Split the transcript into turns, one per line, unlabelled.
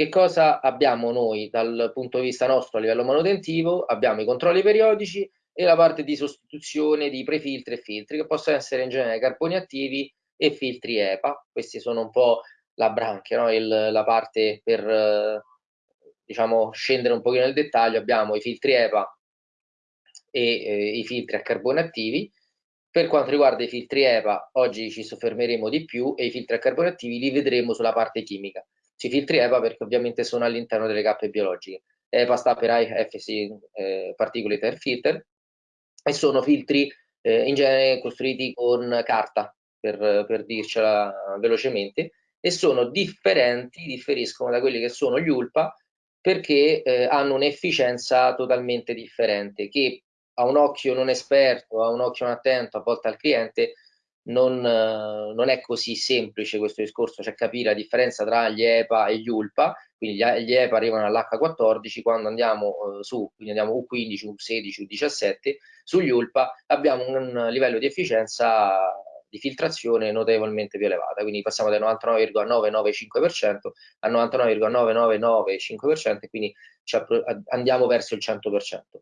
che cosa abbiamo noi dal punto di vista nostro a livello manutentivo? Abbiamo i controlli periodici e la parte di sostituzione di prefiltri e filtri, che possono essere in genere carboni attivi e filtri EPA. Questi sono un po' la branchia, no? Il, la parte per diciamo scendere un pochino nel dettaglio. Abbiamo i filtri EPA e eh, i filtri a carboni attivi. Per quanto riguarda i filtri EPA, oggi ci soffermeremo di più e i filtri a carboni attivi li vedremo sulla parte chimica sui filtri EPA perché ovviamente sono all'interno delle cappe biologiche. EPA sta per IFC eh, Particulate Air Filter e sono filtri eh, in genere costruiti con carta, per, per dircela velocemente, e sono differenti, differiscono da quelli che sono gli ULPA perché eh, hanno un'efficienza totalmente differente che a un occhio non esperto, a un occhio non attento, a volte al cliente non, eh, non, è così semplice questo discorso, cioè capire la differenza tra gli EPA e gli ULPA, quindi gli, EPA arrivano all'H14, quando andiamo eh, su, quindi andiamo U15, U16, U17, sugli ULPA abbiamo un livello di efficienza di filtrazione notevolmente più elevata, quindi passiamo dal 99,995% al 99,9995% quindi andiamo verso il 100%.